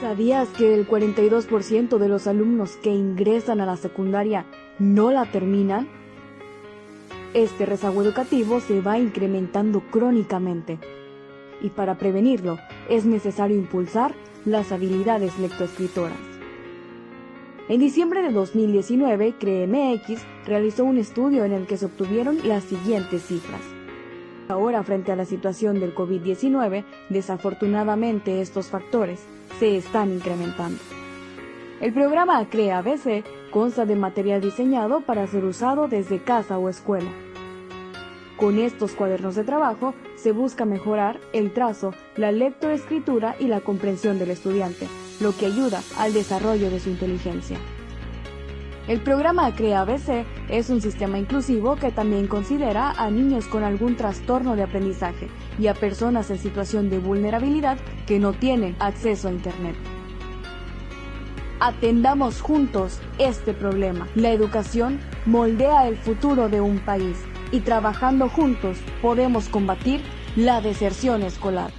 ¿Sabías que el 42% de los alumnos que ingresan a la secundaria no la terminan? Este rezago educativo se va incrementando crónicamente y para prevenirlo es necesario impulsar las habilidades lectoescritoras. En diciembre de 2019, CREMX realizó un estudio en el que se obtuvieron las siguientes cifras. Ahora, frente a la situación del COVID-19, desafortunadamente estos factores se están incrementando. El programa CREA BC consta de material diseñado para ser usado desde casa o escuela. Con estos cuadernos de trabajo se busca mejorar el trazo, la lectoescritura y la comprensión del estudiante, lo que ayuda al desarrollo de su inteligencia. El programa CREA ABC es un sistema inclusivo que también considera a niños con algún trastorno de aprendizaje y a personas en situación de vulnerabilidad que no tienen acceso a Internet. Atendamos juntos este problema. La educación moldea el futuro de un país y trabajando juntos podemos combatir la deserción escolar.